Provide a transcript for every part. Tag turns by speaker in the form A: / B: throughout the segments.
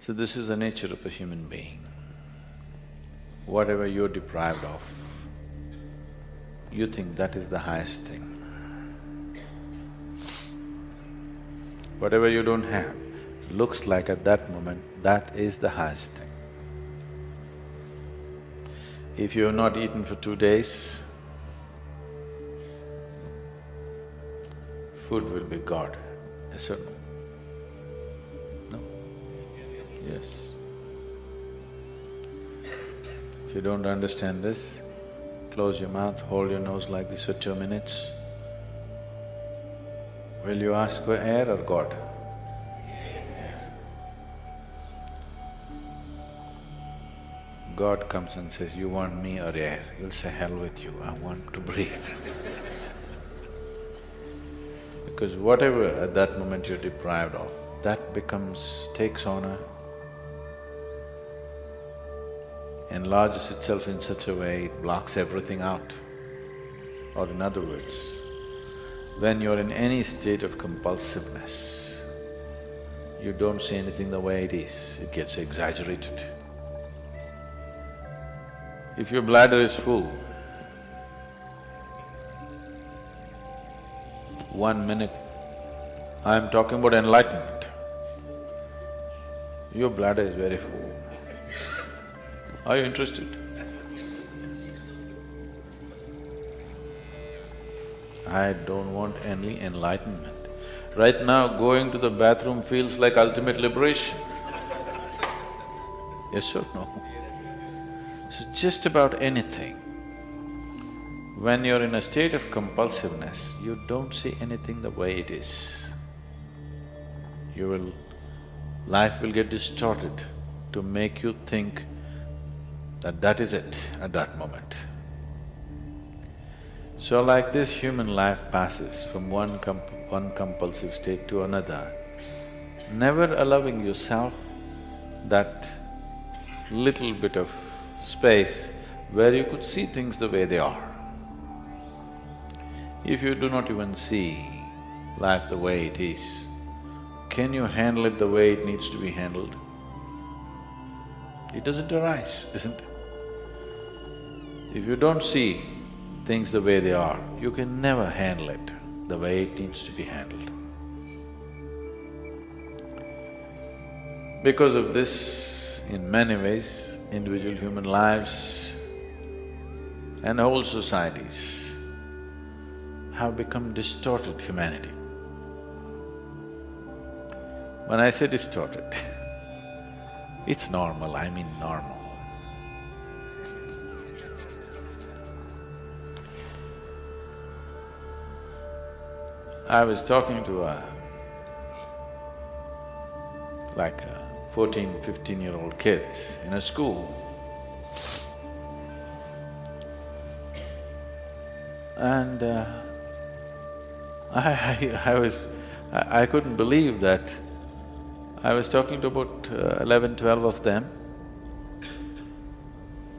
A: So this is the nature of a human being. Whatever you're deprived of, you think that is the highest thing. Whatever you don't have, looks like at that moment, that is the highest thing. If you have not eaten for two days, food will be God, yes or? No? If you don't understand this, close your mouth, hold your nose like this for two minutes. Will you ask for air or God? God comes and says, you want me or air? You'll say, hell with you, I want to breathe. because whatever at that moment you're deprived of, that becomes… takes on a… enlarges itself in such a way, it blocks everything out. Or in other words, when you're in any state of compulsiveness, you don't see anything the way it is, it gets exaggerated. If your bladder is full, one minute, I'm talking about enlightenment, your bladder is very full. Are you interested? I don't want any enlightenment. Right now, going to the bathroom feels like ultimate liberation. Yes or no? So just about anything, when you're in a state of compulsiveness, you don't see anything the way it is. You will… life will get distorted to make you think that that is it at that moment. So like this human life passes from one one compulsive state to another, never allowing yourself that little bit of space where you could see things the way they are. If you do not even see life the way it is, can you handle it the way it needs to be handled? It doesn't arise, isn't it? If you don't see things the way they are, you can never handle it the way it needs to be handled. Because of this, in many ways, individual human lives and whole societies have become distorted humanity. When I say distorted, it's normal, I mean normal. I was talking to a… like a 14, 15-year-old kids in a school. And uh, I, I, I, was… I, I, couldn't believe that I was talking to about uh, eleven, twelve of them,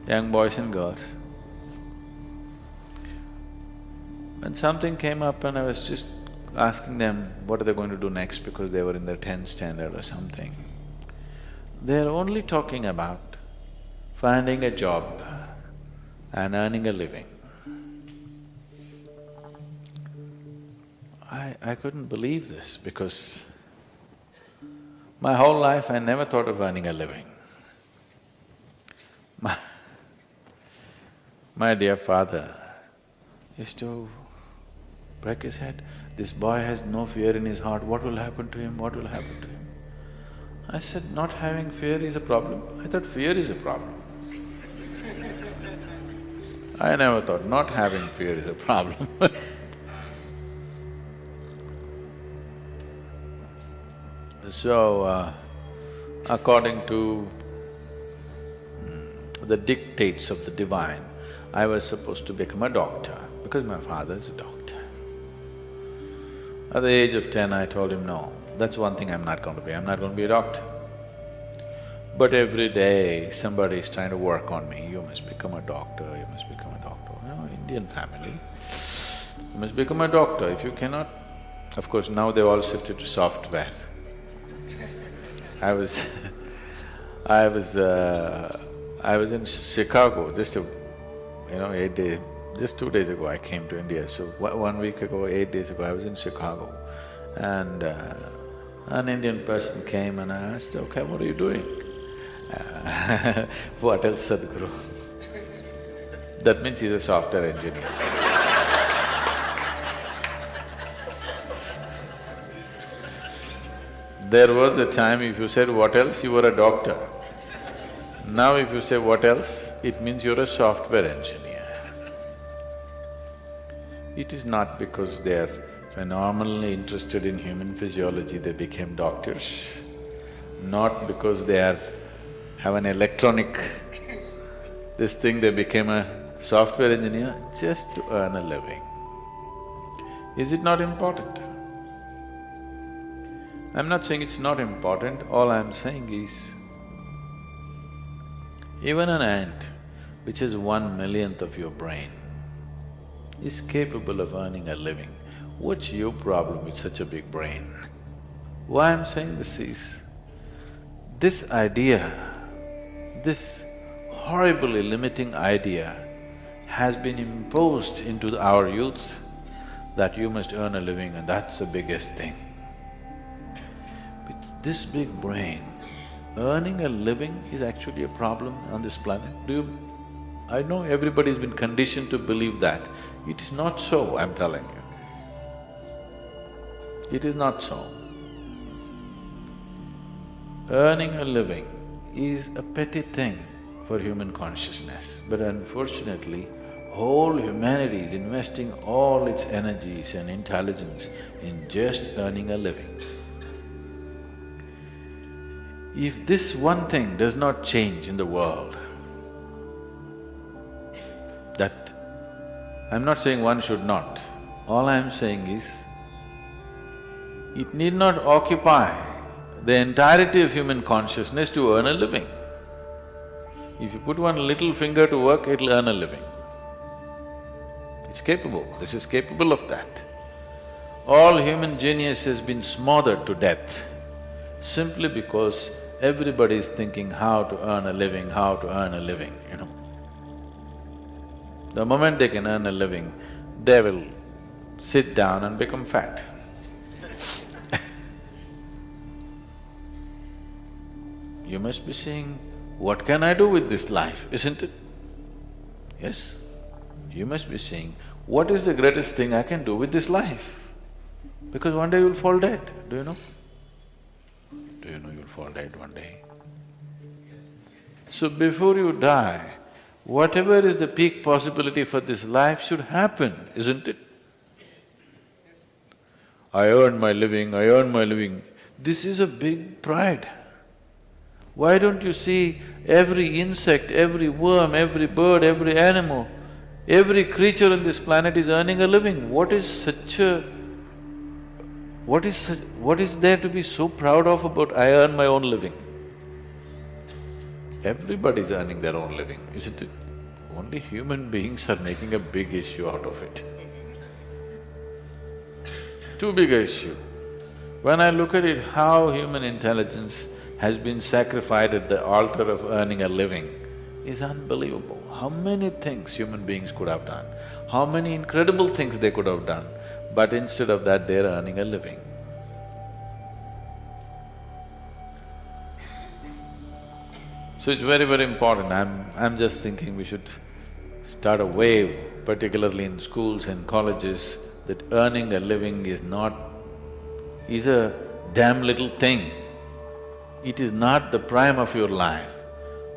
A: young boys and girls. And something came up and I was just asking them what are they going to do next because they were in their tenth standard or something. They're only talking about finding a job and earning a living. I… I couldn't believe this because my whole life I never thought of earning a living. My, my dear father used to break his head, this boy has no fear in his heart, what will happen to him, what will happen to him? I said, not having fear is a problem. I thought fear is a problem. I never thought not having fear is a problem So, uh, according to mm, the dictates of the divine, I was supposed to become a doctor because my father is a doctor. At the age of ten, I told him, no, that's one thing I'm not going to be, I'm not going to be a doctor. But every day somebody is trying to work on me, you must become a doctor, you must become a doctor, you know, Indian family. You must become a doctor, if you cannot… Of course, now they've all shifted to software. I was I was… Uh, I was in Chicago just a, you know, eight days… just two days ago I came to India, so one week ago, eight days ago, I was in Chicago and uh, an Indian person came and I asked, okay, what are you doing? Uh, what else, Sadhguru? that means he's a software engineer. there was a time if you said what else, you were a doctor. Now if you say what else, it means you're a software engineer. It is not because they're phenomenally interested in human physiology, they became doctors. Not because they are… have an electronic this thing, they became a software engineer just to earn a living. Is it not important? I'm not saying it's not important, all I'm saying is, even an ant, which has one millionth of your brain, is capable of earning a living. What's your problem with such a big brain? Why I'm saying this is, this idea, this horribly limiting idea has been imposed into our youths that you must earn a living and that's the biggest thing. With this big brain, earning a living is actually a problem on this planet. Do you… I know everybody's been conditioned to believe that. It is not so, I'm telling you. It is not so. Earning a living is a petty thing for human consciousness, but unfortunately, whole humanity is investing all its energies and intelligence in just earning a living. If this one thing does not change in the world, I'm not saying one should not, all I'm saying is, it need not occupy the entirety of human consciousness to earn a living. If you put one little finger to work, it'll earn a living. It's capable, this is capable of that. All human genius has been smothered to death simply because everybody is thinking how to earn a living, how to earn a living, you know. The moment they can earn a living, they will sit down and become fat. you must be saying, what can I do with this life, isn't it? Yes? You must be saying, what is the greatest thing I can do with this life? Because one day you'll fall dead, do you know? Do you know you'll fall dead one day? So before you die, whatever is the peak possibility for this life should happen, isn't it? I earn my living, I earn my living. This is a big pride. Why don't you see every insect, every worm, every bird, every animal, every creature on this planet is earning a living? What is such a… what is such… what is there to be so proud of about I earn my own living? Everybody's earning their own living, isn't it? Only human beings are making a big issue out of it. Too big a issue. When I look at it, how human intelligence has been sacrificed at the altar of earning a living is unbelievable. How many things human beings could have done, how many incredible things they could have done, but instead of that they're earning a living. So it's very, very important. I'm… I'm just thinking we should start a wave, particularly in schools and colleges, that earning a living is not… is a damn little thing. It is not the prime of your life.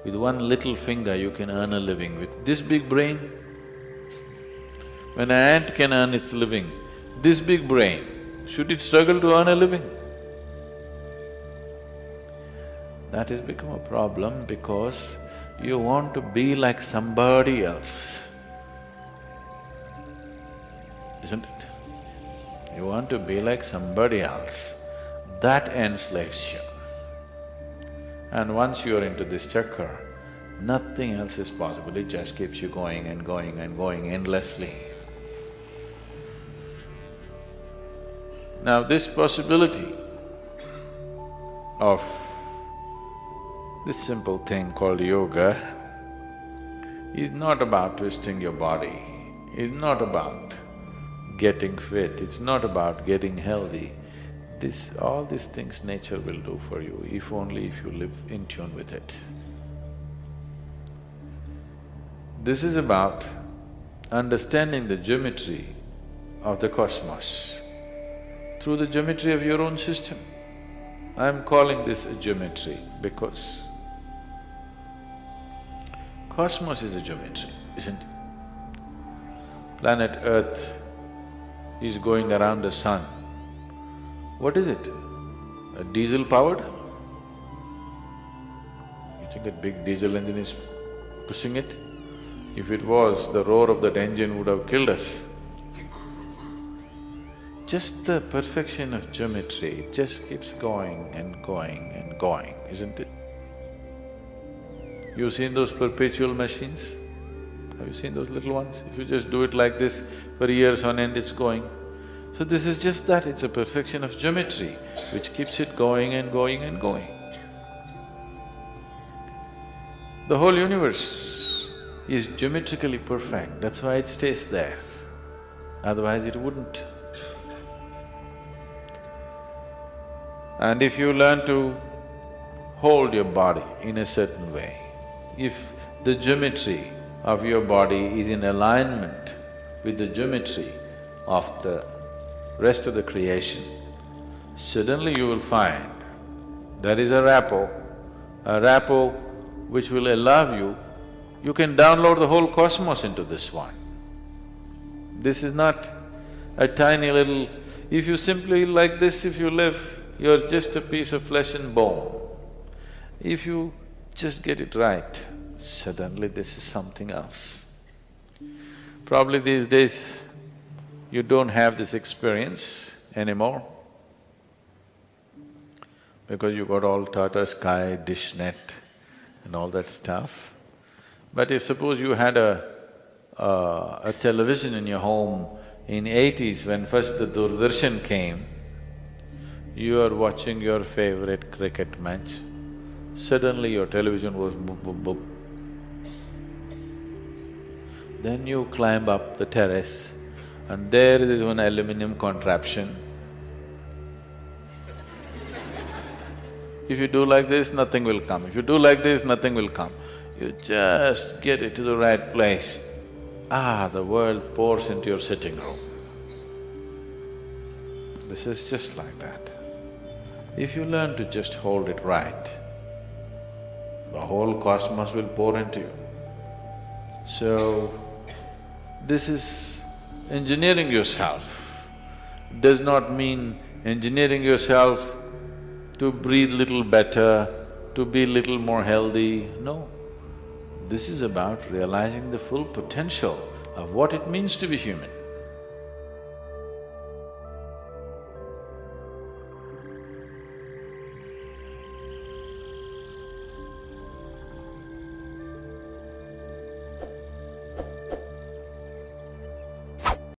A: With one little finger you can earn a living. With this big brain, when an ant can earn its living, this big brain, should it struggle to earn a living? That has become a problem because you want to be like somebody else, isn't it? You want to be like somebody else, that enslaves you. And once you're into this chakra, nothing else is possible, it just keeps you going and going and going endlessly. Now this possibility of This simple thing called yoga is not about twisting your body, it's not about getting fit, it's not about getting healthy. This… all these things nature will do for you if only if you live in tune with it. This is about understanding the geometry of the cosmos through the geometry of your own system. I'm calling this a geometry because cosmos is a geometry, isn't it? Planet Earth is going around the sun. What is it? A diesel powered? You think a big diesel engine is pushing it? If it was, the roar of that engine would have killed us. Just the perfection of geometry, it just keeps going and going and going, isn't it? You've seen those perpetual machines? Have you seen those little ones? If you just do it like this, for years on end it's going. So this is just that, it's a perfection of geometry which keeps it going and going and going. The whole universe is geometrically perfect, that's why it stays there, otherwise it wouldn't. And if you learn to hold your body in a certain way, if the geometry of your body is in alignment with the geometry of the rest of the creation, suddenly you will find there is a rapport, a rapport which will allow you, you can download the whole cosmos into this one. This is not a tiny little… If you simply like this, if you live, you're just a piece of flesh and bone. If you just get it right, suddenly this is something else. Probably these days, you don't have this experience anymore because you got all Tata Sky, DishNet and all that stuff. But if suppose you had a, uh, a television in your home in eighties when first the Doordarshan came, you are watching your favorite cricket match, suddenly your television was boop, boop, boop. Then you climb up the terrace, and there is one aluminum contraption. If you do like this, nothing will come. If you do like this, nothing will come. You just get it to the right place. Ah, the world pours into your sitting room. This is just like that. If you learn to just hold it right, the whole cosmos will pour into you. So, this is engineering yourself does not mean engineering yourself to breathe little better, to be little more healthy, no. This is about realizing the full potential of what it means to be human.